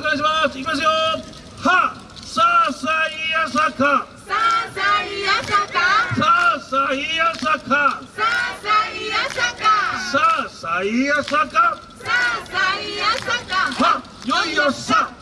お願いします。いきますよ。はさあさいやさか。さあさいやさか。さあさいやさか。さあさいやさか。さあさいやさか。さあさいやさか。はよいよさ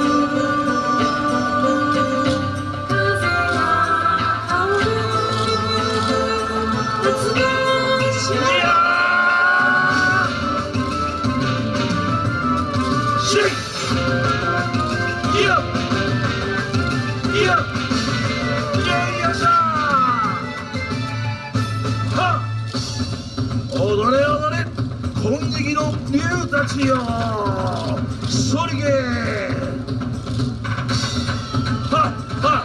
踊れ踊れ金色の竜たちよ。そりげはは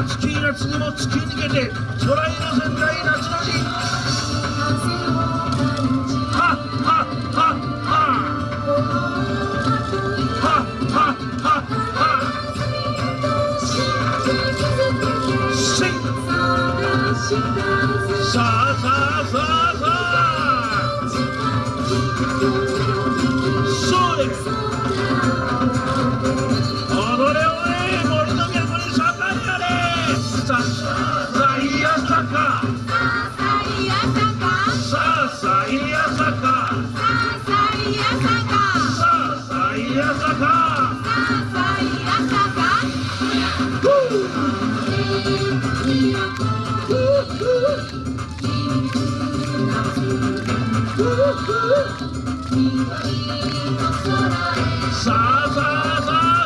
熱き夏にも突き抜けて空への仙台夏のさあさあさあさあ。そうです踊れ踊れ森の都に盛んやれ。さあさあいやさか。さあさいやさか。さあさいやさか。さあさあさあさあ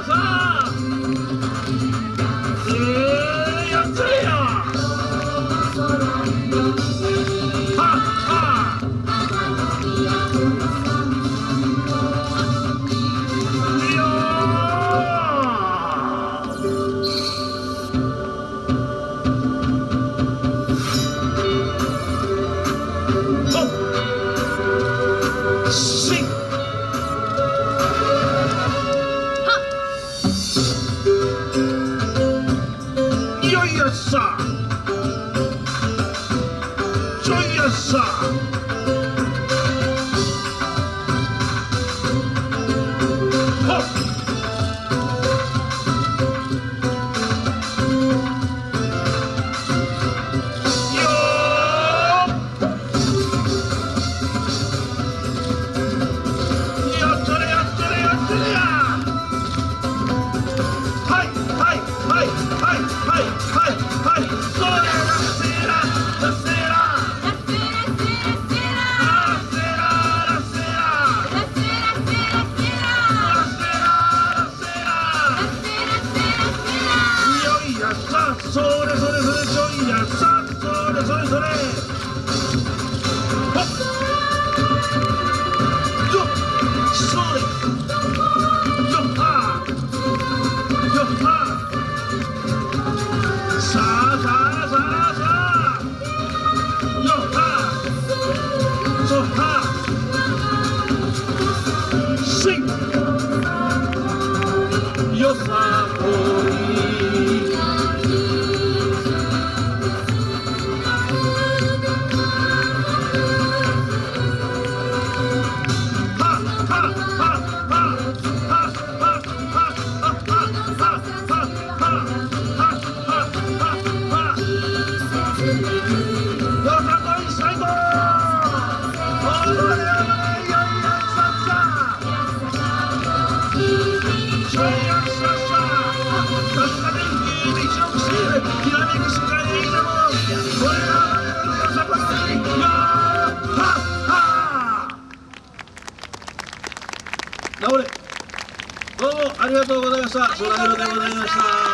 Joyous! Joyous! それそれそれちょいやさそれそれそれほっよっそれよっはよっはさあさあさあさあよっはそっはしんよさこどうもありがとうございました。そらひろでございました。